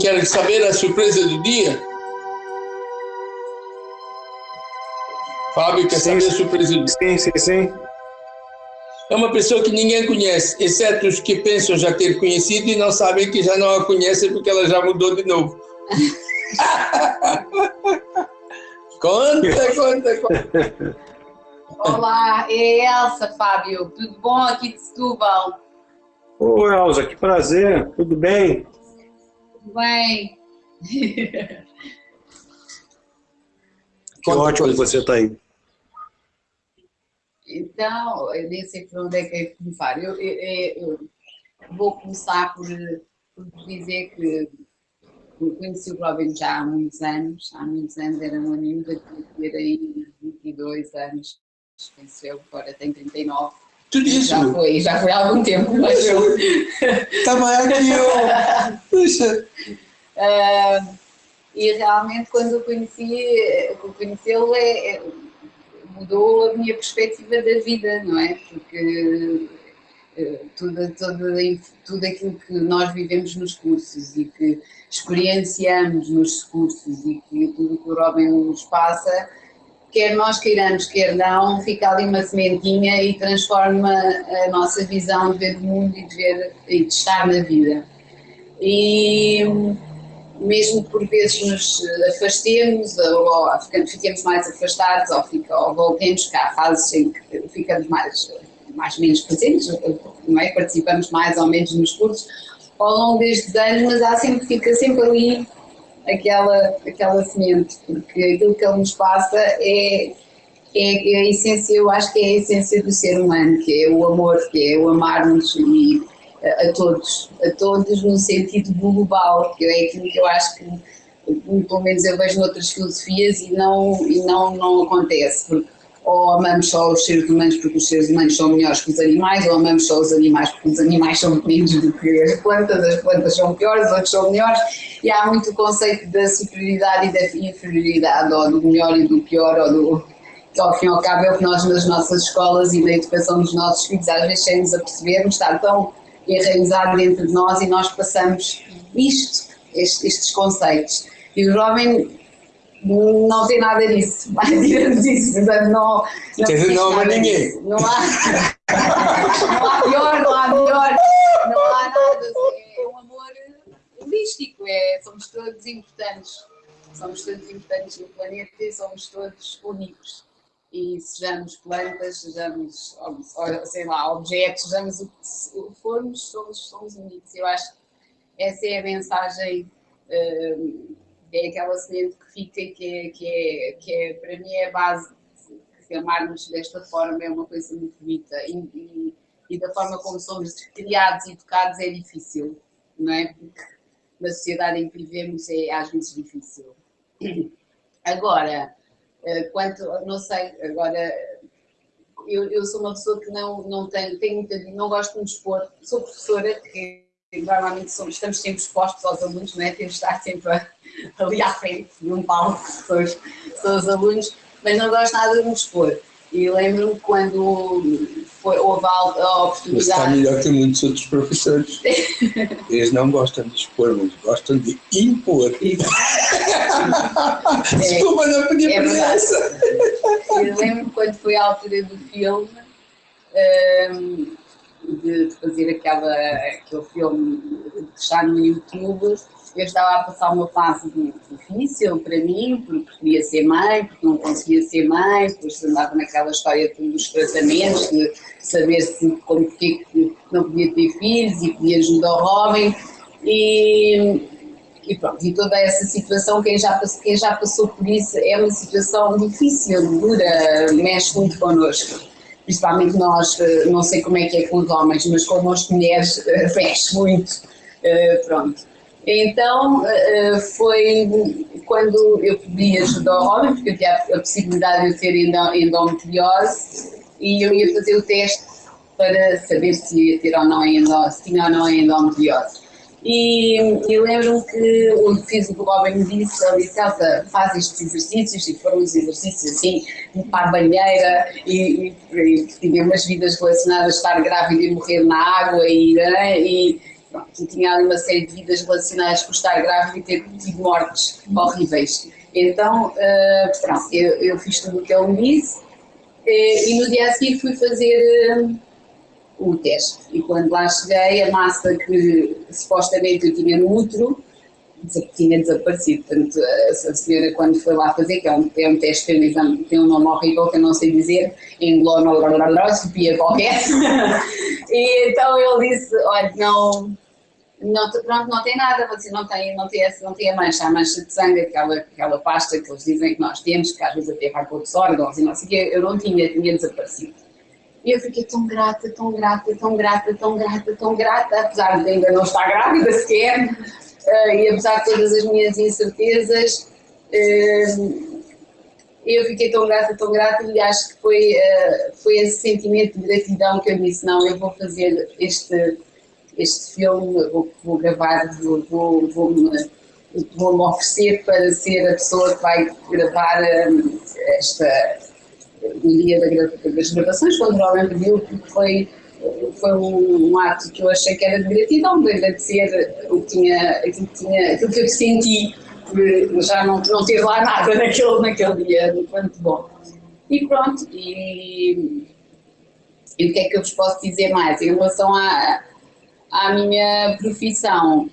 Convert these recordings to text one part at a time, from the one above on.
Quer saber a surpresa do dia? Fábio, quer sim, saber a surpresa do dia? Sim, sim, sim. É uma pessoa que ninguém conhece, exceto os que pensam já ter conhecido e não sabem que já não a conhecem porque ela já mudou de novo. conta, conta, conta. Olá, é Elsa, Fábio. Tudo bom aqui de Setúbal? Oi, Elsa, que prazer. Tudo bem? Bem. que ótimo que você está aí. Então, eu nem sei por onde é que é começar. Eu, eu, eu vou começar por, por, dizer que conheci o Robin já há muitos anos. Há muitos anos era uma miúda que era aí 22 anos, penso eu, agora tem 39. Tudo isso? Já foi, já foi há algum tempo, mas eu... Também aqui eu... Puxa! Uh, e realmente quando eu conheci, conhecê-lo é, é mudou a minha perspectiva da vida, não é? Porque uh, tudo, tudo, tudo aquilo que nós vivemos nos cursos e que experienciamos nos cursos e que tudo que o Robin nos passa, quer nós queiramos, quer não, fica ali uma sementinha e transforma a nossa visão de ver o mundo e de, ver, e de estar na vida. E mesmo por vezes nos afastemos ou, ou fiquemos mais afastados ou, fica, ou voltemos, cá há fases em que ficamos mais, mais menos presentes, não é? participamos mais ou menos nos cursos ao longo destes anos, mas há sempre, fica sempre ali aquela, aquela semente, porque aquilo que ele nos passa é, é, é a essência, eu acho que é a essência do ser humano, que é o amor, que é o amar-nos e a todos, a todos no sentido global, que é aquilo que eu acho que pelo menos eu vejo noutras filosofias e não, e não, não acontece, porque ou amamos só os seres humanos porque os seres humanos são melhores que os animais, ou amamos só os animais porque os animais são menos do que as plantas, as plantas são piores, os outros são melhores, e há muito o conceito da superioridade e da inferioridade, ou do melhor e do pior, ou do, que ao fim e ao cabo é o que nós nas nossas escolas e na educação dos nossos filhos às vezes temos a percebermos, estar tão enraizado dentro de nós e nós passamos isto, estes, estes conceitos. E o jovem não tem nada disso, tirando disso, portanto não... não Quer dizer, não ama ninguém. Não há, não há pior, não há melhor, não há nada, é um amor holístico, é, somos todos importantes, somos todos importantes no planeta e somos todos únicos e sejamos plantas, sejamos, sei lá, objetos, sejamos o que formos, somos, somos únicos. Eu acho que essa é a mensagem, hum, é aquela semente que fica, que é, que é, que é para mim é a base, que amarmos desta forma é uma coisa muito bonita e, e, e da forma como somos criados e educados é difícil, não é? Porque na sociedade em que vivemos é às vezes difícil. Agora, eh, quanto, não sei, agora eu, eu sou uma pessoa que não, não tenho, tenho não gosto de expor, sou professora, que normalmente somos, estamos sempre expostos aos alunos, não é? temos de estar sempre ali à frente de um palco, são os, são os alunos, mas não gosto nada de me expor. E lembro-me quando foi, houve a oportunidade... Mas está melhor que muitos outros professores. Eles não gostam de expor, mas gostam de impor. É, Desculpa, não podia é essa. Eu lembro quando foi a altura do filme, um, de fazer aquela, aquele filme que está no YouTube, eu estava a passar uma fase difícil para mim, porque queria ser mãe, porque não conseguia ser mãe, depois andava naquela história dos tratamentos, de saber se, como que não podia ter filhos e podia ajudar o Robin. E, e pronto, e toda essa situação, quem já, quem já passou por isso, é uma situação difícil, dura, mexe muito connosco. Principalmente nós, eh, não sei como é que é com os homens, mas com as mulheres mexe muito, eh, pronto. Então, eh, foi quando eu pedi ajuda ao homem, porque eu tinha a possibilidade de eu ter endometriose, e eu ia fazer o teste para saber se ia ter ou não se tinha ou não endometriose. E, e lembro-me que o Robin me disse, ele disse, Elsa, faz estes exercícios, e foram os exercícios assim, para a banheira, e, e, e umas vidas relacionadas a estar grávida e morrer na água, e, né, e pronto, tinha ali uma série de vidas relacionadas com estar grávida e ter tido mortes horríveis. Então, uh, pronto, eu, eu, fiz tudo o que ele me disse e, e no dia a seguir fui fazer uh, o teste. E quando lá cheguei, a massa que supostamente eu tinha no útero tinha desaparecido. Portanto, a senhora, quando foi lá fazer, que é um, é um teste, tem um, exame, tem um nome horrível que eu não sei dizer, englonoscopia qualquer, e então ele disse: olha, não. Não, pronto, não tem nada, você não tem, não tem, não tem a mancha, a mancha de sangue, aquela, aquela pasta que eles dizem que nós temos, que às vezes até vai para outros órgãos e não sei o quê, eu não tinha, tinha desaparecido. E eu fiquei tão grata, tão grata, tão grata, tão grata, tão grata, apesar de ainda não estar grávida sequer, uh, e apesar de todas as minhas incertezas, uh, eu fiquei tão grata, tão grata e acho que foi, uh, foi esse sentimento de gratidão que eu disse, não, eu vou fazer este, este filme, vou, vou gravar, vou, vou, vou, me, vou me oferecer para ser a pessoa que vai gravar esta, no dia das gravações, quando realmente viu, porque foi foi um, ato que eu achei que era de gratidão, de agradecer o que tinha, aquilo que, tinha, aquilo que eu senti por já não, não ter lá nada naquele, naquele dia, muito bom. E pronto, e, e o que é que eu vos posso dizer mais? Em relação à, à minha profissão,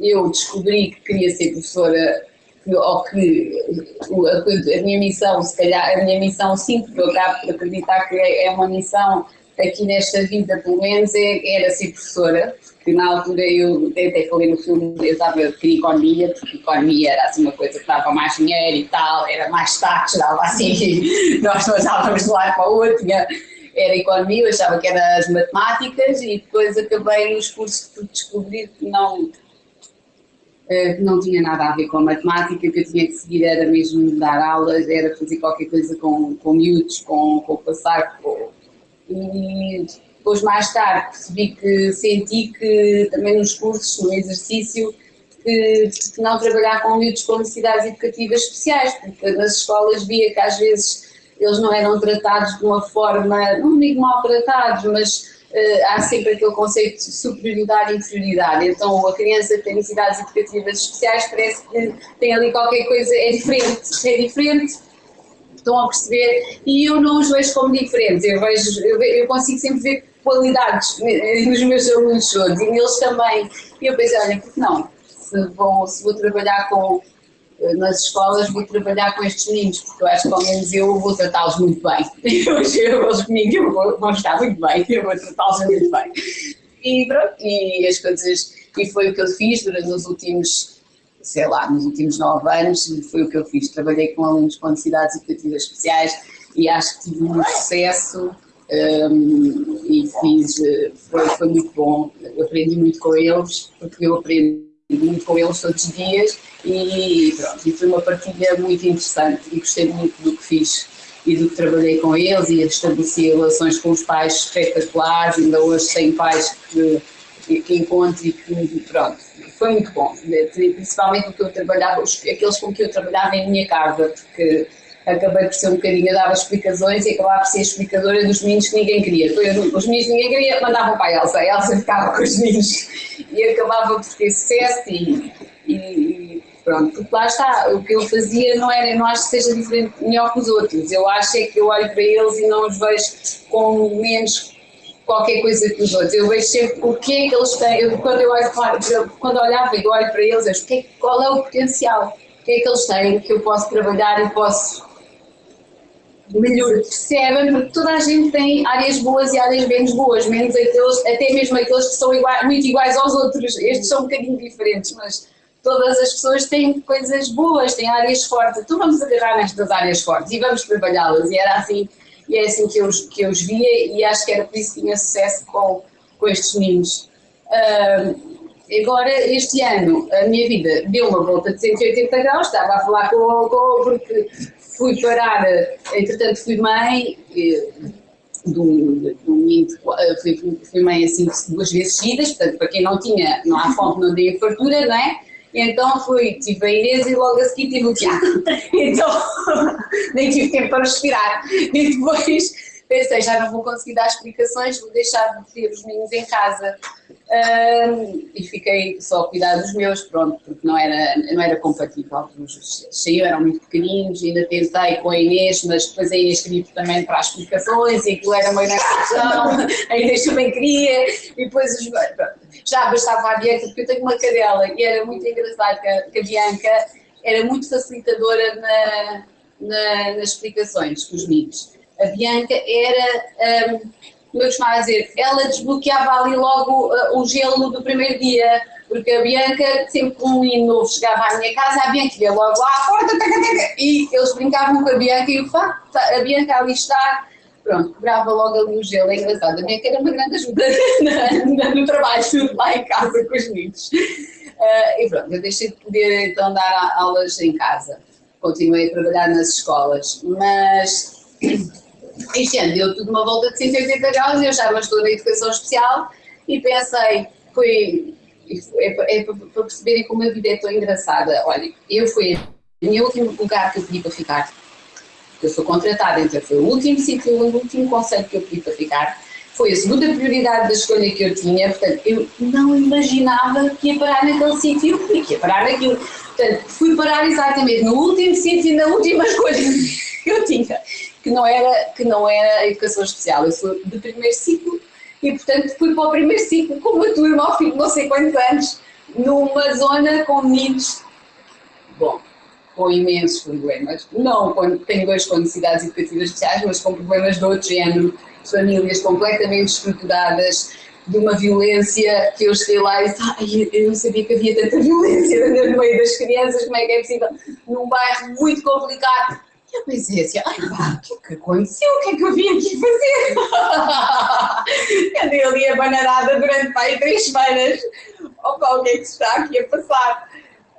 eu descobri que queria ser professora ou que a, a minha missão, se calhar a minha missão sim, porque eu acabo por acreditar que é, é uma missão aqui nesta vida, pelo menos, é, era ser professora, porque na altura eu até falei no filme, eu estava a economia, porque economia era assim uma coisa que dava mais dinheiro e tal, era mais taxa, dava assim, nós passávamos de lado para o outro, tinha, era economia, eu achava que era as matemáticas e depois acabei nos cursos por descobrir que não, que não tinha nada a ver com a matemática, que eu tinha que seguir era mesmo dar aulas, era fazer qualquer coisa com, com miúdos, com, com passar, com, e depois mais tarde percebi que senti que também nos cursos, no exercício, que, que não trabalhar com miúdos com necessidades educativas especiais, porque nas escolas via que às vezes eles não eram tratados de uma forma, não digo mal tratados, mas há sempre aquele conceito de superioridade e inferioridade. Então a criança que tem necessidades educativas especiais parece que tem ali qualquer coisa, é diferente, é diferente estão a perceber? E eu não os vejo como diferentes, eu, vejo, eu, consigo sempre ver qualidades nos meus alunos todos e neles também. E eu pensei, olha, porque não? Se vou, se vou trabalhar com, eh, nas escolas, vou trabalhar com estes meninos, porque eu acho que ao menos eu vou tratá-los muito bem. Eu, eu, eles comigo eu vou, vão estar muito bem, eu vou tratá-los muito bem. E pronto, e as coisas, e foi o que eu fiz durante os últimos sei lá, nos últimos nove anos foi o que eu fiz. Trabalhei com alunos com necessidades educativas especiais e acho que tive muito sucesso um, e fiz, eh, foi, foi muito bom. Aprendi muito com eles, porque eu aprendo muito com eles todos os dias e pronto, e foi uma partilha muito interessante e gostei muito do que fiz e do que trabalhei com eles e estabeleci relações com os pais espetaculares, ainda hoje sem pais que, que encontro e que pronto, foi muito bom, principalmente porque eu trabalhava, aqueles com que eu trabalhava em minha casa, porque acabei por ser um bocadinho, eu dava explicações e acabava por ser explicadora dos meninos que ninguém queria. Os meninos que ninguém queria mandavam para a Elsa, a Elsa ficava com os meninos e acabava por ter sucesso e, e, pronto, porque lá está, o que eu fazia não era, não acho que seja diferente, melhor que os outros, eu acho é que eu olho para eles e não os vejo com menos qualquer coisa que os outros. Eu vejo sempre o que é que eles têm. Eu, quando eu olho quando olhava e olho para eles, eu vejo que, qual é o potencial, o que é que eles têm que eu posso trabalhar e posso melhor. Percebem? Porque toda a gente tem áreas boas e áreas menos boas, menos aqueles, até mesmo aqueles que são muito iguais aos outros. Estes são um bocadinho diferentes, mas todas as pessoas têm coisas boas, têm áreas fortes. Então vamos agarrar nestas áreas fortes e vamos trabalhá-las. E era assim e é assim que eu, que eu os via e acho que era por isso que tinha sucesso com, com estes meninos. Agora, este ano, a minha vida deu uma volta de 180 graus, estava a falar com o porque fui parar, entretanto fui mãe de um, menino, fui, fui mãe assim duas vezes seguidas, portanto para quem não tinha, não há fonte, não tem fartura, não é? Então fui, tive a Inês e logo a seguir tive o Tiago. Então nem tive tempo para respirar. E depois pensei, já não vou conseguir dar explicações, vou deixar de ter os meninos em casa. Um, e fiquei só a cuidar dos meus, pronto, porque não era, não era compatível. Saíam, eram muito pequeninos, ainda tentei com a Inês, mas depois a Inês queria também para as explicações e aquilo era meio na discussão, a Inês também queria, e depois os, já bastava a Bianca, porque eu tenho uma cadela e era muito engraçado que a, que Bianca era muito facilitadora na, na, nas explicações com os mitos. A Bianca era. Um, como eu costumava dizer, ela desbloqueava ali logo uh, o gelo do primeiro dia, porque a Bianca, sempre que um menino novo chegava à minha casa, a Bianca ia logo lá à porta, taca, taca, e eles brincavam com a Bianca e o facto, a Bianca ali está, pronto, quebrava logo ali o gelo, é engraçado, a Bianca era uma grande ajuda no trabalho, lá em casa com os meninos. Uh, e pronto, eu deixei de poder então dar aulas em casa, continuei a trabalhar nas escolas, mas este ano deu tudo uma volta de 180 graus, eu já estou na educação especial e pensei, foi, é, é, para perceberem como a vida é tão engraçada. Olha, eu fui o meu último lugar que eu pedi para ficar, eu sou contratada, então foi o último sítio, o último conselho que eu pedi para ficar, foi a segunda prioridade da escolha que eu tinha, portanto, eu não imaginava que ia parar naquele sítio e que ia parar naquilo. Portanto, fui parar exatamente no último sítio e na última escolha que eu tinha que não era, que não era educação especial. Eu sou de primeiro ciclo e, portanto, fui para o primeiro ciclo com uma turma ao fim de não sei quantos anos, numa zona com meninos, bom, com imensos problemas. Não tenho dois com necessidades educativas especiais, mas com problemas de outro género, famílias completamente estruturadas, de uma violência que eu cheguei lá e disse, eu não sabia que havia tanta violência no meio das crianças, como é que é possível? Num bairro muito complicado e eu pensei assim, ai pá, o que é que aconteceu? O que é que eu vim aqui fazer? Andei ali abanarada durante pá, três semanas. Opa, o que é que está aqui a passar?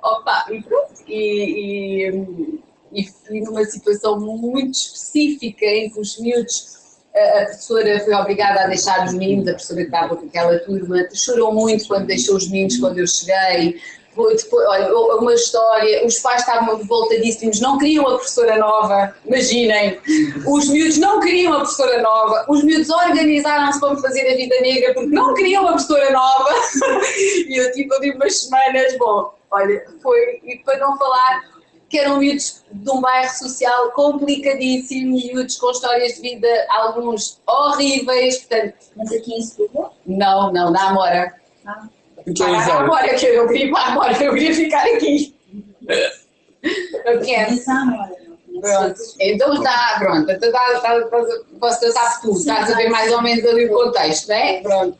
Opa, e pronto. E, e, e fui numa situação muito específica em que os miúdos a professora foi obrigada a deixar os meninos, a professora que estava com aquela turma, chorou muito quando deixou os meninos quando eu cheguei, depois, olha, uma história, os pais estavam revoltadíssimos, não queriam a professora nova, imaginem, os miúdos não queriam a professora nova, os miúdos organizaram-se para me fazer a vida negra porque não queriam a professora nova, e eu tive ali umas semanas, bom, olha, foi, e para não falar que eram miúdos de um bairro social complicadíssimo, miúdos com histórias de vida, alguns horríveis, portanto... Mas aqui em Setúbal? Não, não, na Amora. Ah. Para agora, que eu queria para agora, eu queria ficar aqui. Eu quero. Pronto, então está, pronto, então está, está, posso tratar tudo, estás a ver mais ou menos ali o contexto, não é? Pronto.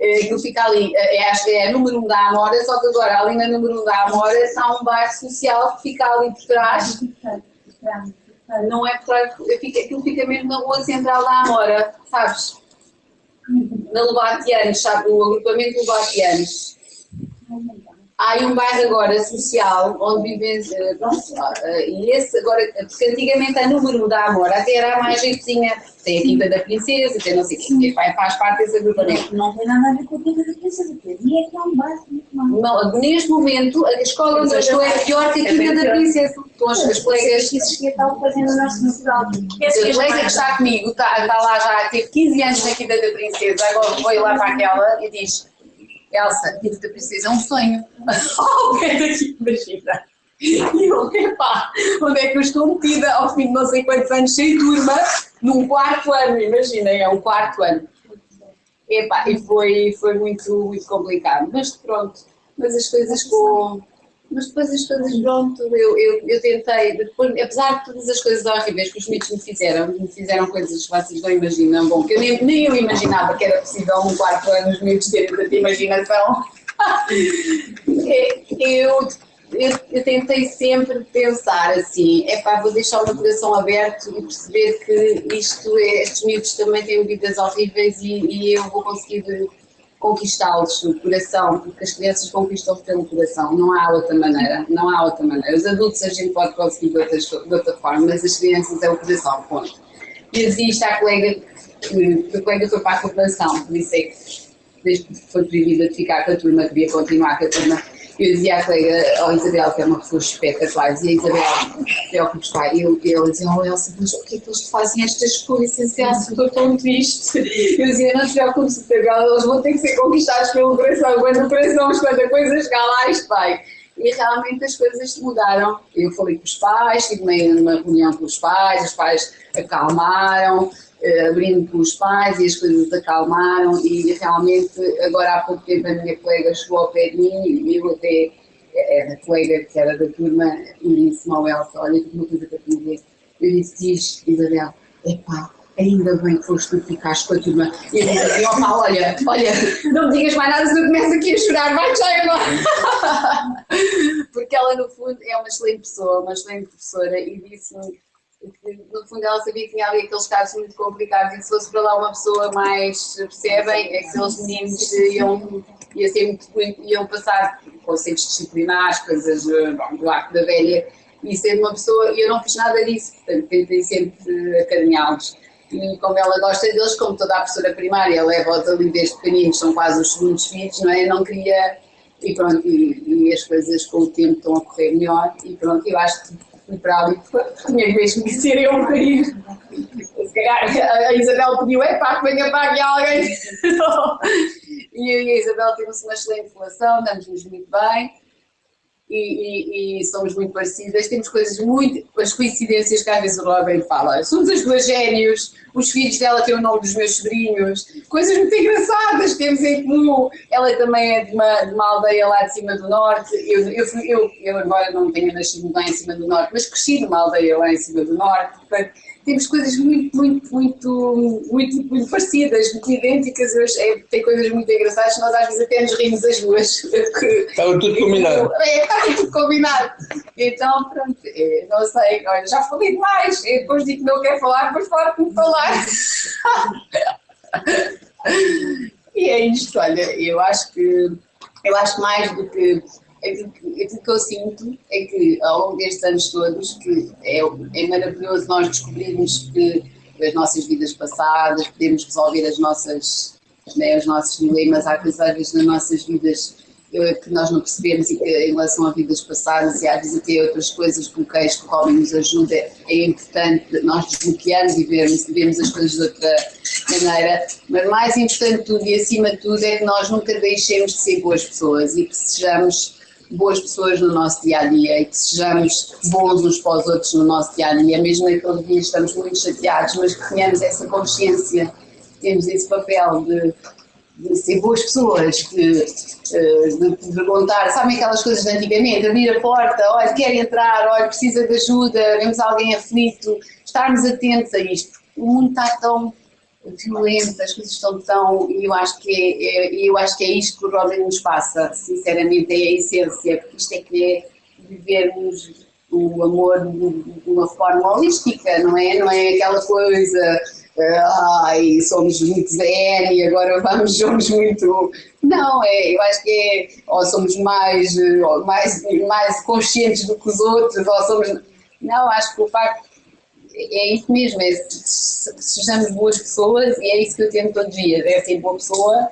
Aquilo fica ali, é, acho que é número 1 um da Amora, só que agora ali na número 1 um da Amora está um bairro social que fica ali por trás. Não é por trás, aquilo fica mesmo na rua central da Amora, sabes? Na Lobatianos, sabe, o agrupamento Lobatianos. Há aí um bairro agora social, onde vivem, eh, pronto, eh, e esse agora, porque antigamente a número da Amora até era mais jeitozinha, tem a Quinta da Princesa, tem não sei o que, faz parte desse agrupamento. Não tem nada a ver com a Quinta da Princesa, porque ali é que é um bairro muito mal. Não, neste momento, a escola onde eu estou é pior que a Quinta da Princesa. Então, as, as colegas que estavam fazendo a nossa cidade. A colega que está comigo, está, está lá já, teve 15 anos na Quinta da Princesa, agora foi lá para aquela e diz Elsa, Quinta da Princesa é um sonho. Ao pé daqui, imagina. E eu, epá, onde é que eu estou metida ao fim de não sei quantos anos sem turma, num quarto ano, imaginem, é um quarto ano. Epá, e foi, foi muito, muito complicado, mas pronto, mas as coisas com... Mas depois as coisas, pronto, eu, eu, eu tentei, depois, apesar de todas as coisas horríveis que os mitos me fizeram, me fizeram coisas que vocês não imaginam, bom, que eu nem, nem eu imaginava que era possível um quarto ano os mitos terem tanta imaginação. É, eu eu, eu, tentei sempre pensar assim, é pá, vou deixar o meu coração aberto e perceber que isto é, estes miúdos também têm vidas horríveis e, e eu vou conseguir conquistá-los no coração, porque as crianças conquistam-se pelo coração, não há outra maneira, não há outra maneira. Os adultos a gente pode conseguir de, outras, de outra forma, mas as crianças é o coração, ponto. E dizia isto à colega, que, a colega foi para a cooperação, disse que desde que foi proibida de ficar com a turma, devia continuar com a turma, eu dizia à colega, ao Isabel, que é uma pessoa espetacular, dizia Isabel, preocupe pá, eu, eu dizia, oh Elsa, mas porquê que eles fazem estas coisas? Elsa, estou tão triste. Eu dizia, não te preocupes, Isabel, eles vão ter que ser conquistados pelo coração, quando o coração, quando a coisa chegar lá, isto vai. E realmente as coisas mudaram. Eu falei com os pais, tive uma reunião com os pais, os pais acalmaram, abrindo com os pais e as coisas acalmaram e realmente agora há pouco tempo a minha colega chegou ao pé de mim e eu até era a colega que era da turma e disse ao Elsa, olha, uma coisa para te dizer. Eu disse, diz Isabel, epá, ainda bem que foste tu que ficaste com a turma. E eu disse, opa, olha, olha, não me digas mais nada se eu começo aqui a chorar, vai já agora. Porque ela no fundo é uma excelente pessoa, uma excelente professora e disse-me no fundo ela sabia que tinha ali aqueles casos muito complicados e que se fosse para lá uma pessoa mais, percebem, é que aqueles meninos iam, ia ser muito, iam passar conceitos disciplinares, coisas bom, do arco da velha, e ser uma pessoa, e eu não fiz nada disso, portanto tentei sempre acarinhá-los. E como ela gosta deles, como toda a professora primária, leva-os ali desde pequeninos, são quase os segundos filhos, não é? Não queria, e pronto, e, e as coisas com o tempo estão a correr melhor, e pronto, eu acho que fui para ali, tinha mesmo que ser eu a. Se calhar a Isabel pediu, é pá, que venha para aqui alguém. e a Isabel temos uma excelente relação, damos-nos muito bem. E, e, e, somos muito parecidas, temos coisas muito, as coincidências que às vezes o Robin fala, somos as duas gênios, os filhos dela têm o nome dos meus sobrinhos, coisas muito engraçadas que temos em comum, ela também é de uma, de uma aldeia lá de cima do norte, eu, eu, eu, eu embora não tenha nascido lá em cima do norte, mas cresci numa aldeia lá em cima do norte, portanto temos coisas muito, muito, muito, muito, muito parecidas, muito idênticas, é, tem coisas muito engraçadas, nós às vezes até nos rimos as duas. Estava tudo combinado. É, estava tudo combinado. Então, pronto, é, não sei, olha, já falei demais, eu depois digo que não quero falar, depois falo como falar. e é isto, olha, eu acho que, eu acho mais do que aquilo que, aquilo que eu sinto é que ao longo destes anos todos, que é, é maravilhoso nós descobrirmos que as nossas vidas passadas, podemos resolver as nossas, né, os nossos dilemas, há coisas nas nossas vidas que nós não percebemos e que em relação a vidas passadas e às vezes até outras coisas, bloqueios que o nos ajuda, é importante nós desbloquearmos e vermos, vermos as coisas de outra maneira, mas mais importante tudo e acima de tudo é que nós nunca deixemos de ser boas pessoas e que sejamos boas pessoas no nosso dia a dia e que sejamos bons uns para os outros no nosso dia a dia, mesmo naquele dia estamos muito chateados, mas que tenhamos essa consciência, temos esse papel de, de ser boas pessoas, de, eh, de, perguntar, sabem aquelas coisas de antigamente, abrir a porta, olha, quer entrar, olha, precisa de ajuda, vemos alguém aflito, estarmos atentos a isto. O mundo está tão violento, as coisas estão tão. E eu acho que é, é, eu acho que é isto que o Robin nos passa, sinceramente, é a essência, porque isto é é vivermos o amor de uma forma holística, não é? Não é aquela coisa. Ai, somos muito zen e agora vamos, somos muito. Não, é, eu acho que é. Ou somos mais, mais, mais conscientes do que os outros, ou somos. Não, acho que o facto é isso mesmo, é sejamos boas pessoas e é isso que eu tento todos os dias, é ser boa pessoa,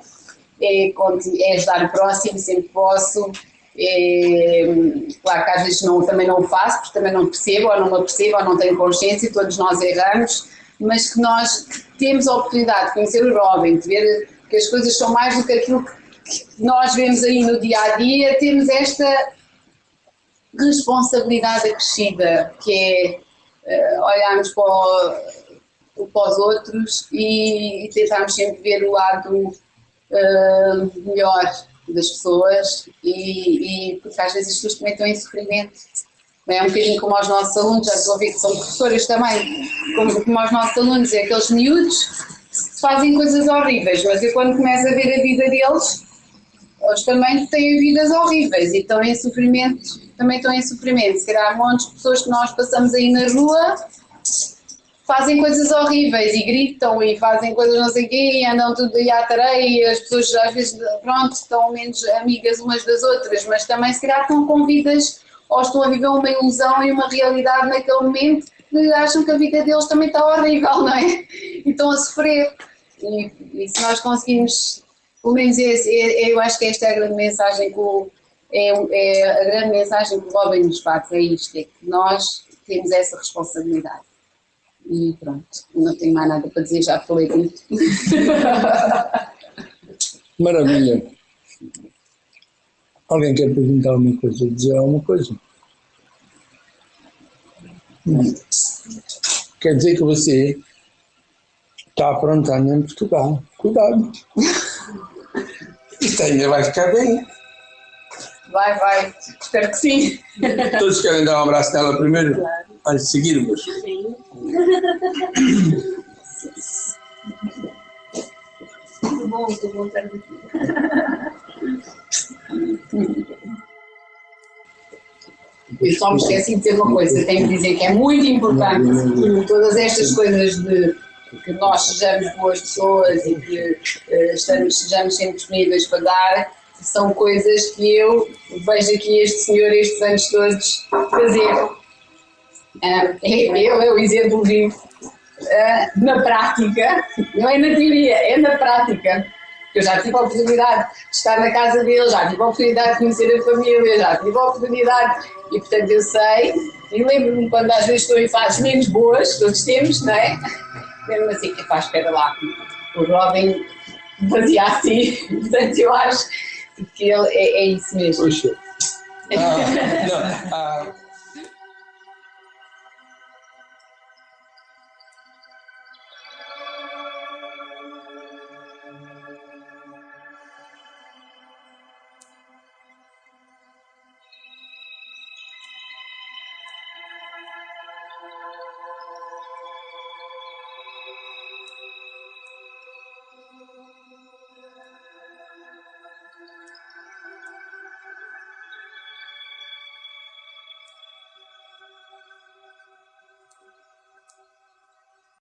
é, é ajudar o próximo, sempre posso, é, claro que às vezes não, também não o faço, porque também não percebo, ou não me percebo, ou não tenho consciência, todos nós erramos, mas que nós temos a oportunidade de conhecer o Robin, de ver que as coisas são mais do que aquilo que nós vemos aí no dia a dia, temos esta responsabilidade acrescida, que é olharmos para, o, para os outros e, e tentarmos sempre ver o lado uh, melhor das pessoas e, e, porque às vezes as pessoas também estão em sofrimento. É um bocadinho como aos nossos alunos, já estou a que são professores também, como, como aos nossos alunos, é aqueles miúdos que fazem coisas horríveis, mas eu quando começo a ver a vida deles, eles também têm vidas horríveis e estão em sofrimento também estão em sofrimento. Se calhar montes de pessoas que nós passamos aí na rua fazem coisas horríveis e gritam e fazem coisas não sei o quê e andam tudo aí à tareia e as pessoas às vezes, pronto, estão menos amigas umas das outras, mas também se calhar estão com vidas ou estão a viver uma ilusão e uma realidade naquele momento que acham que a vida deles também está horrível, não é? E estão a sofrer. E, e se nós conseguimos, pelo menos esse, eu acho que esta é a grande mensagem que o é, é a grande mensagem que o Robin nos passa, é isto, é que nós temos essa responsabilidade. E pronto, não tenho mais nada para dizer, já falei muito. Maravilha. Alguém quer perguntar alguma coisa, dizer alguma coisa? Não. Quer dizer que você está aprontando em Portugal. Cuidado. Isto ainda vai ficar bem. Vai, vai, espero que sim. Todos querem dar um abraço nela primeiro? Claro. Antes de seguirmos. Sim. Muito bom, muito bom estar aqui. Eu só me esqueci de dizer uma coisa, tenho que dizer que é muito importante todas estas coisas de que nós sejamos boas pessoas e que uh, estamos, sejamos sempre disponíveis para dar, são coisas que eu vejo aqui este senhor estes anos todos fazer. Uh, ele é o exemplo vivo uh, na prática, não é na teoria, é na prática. Eu já tive a oportunidade de estar na casa dele, já tive a oportunidade de conhecer a família, já tive a oportunidade, e portanto eu sei, e lembro-me quando às vezes estou em fases menos boas, todos temos, não é? Mesmo assim, que faz, espera lá, o Robin fazia assim, portanto eu acho que ele é, é isso mesmo. Poxa. Ah, não, ah.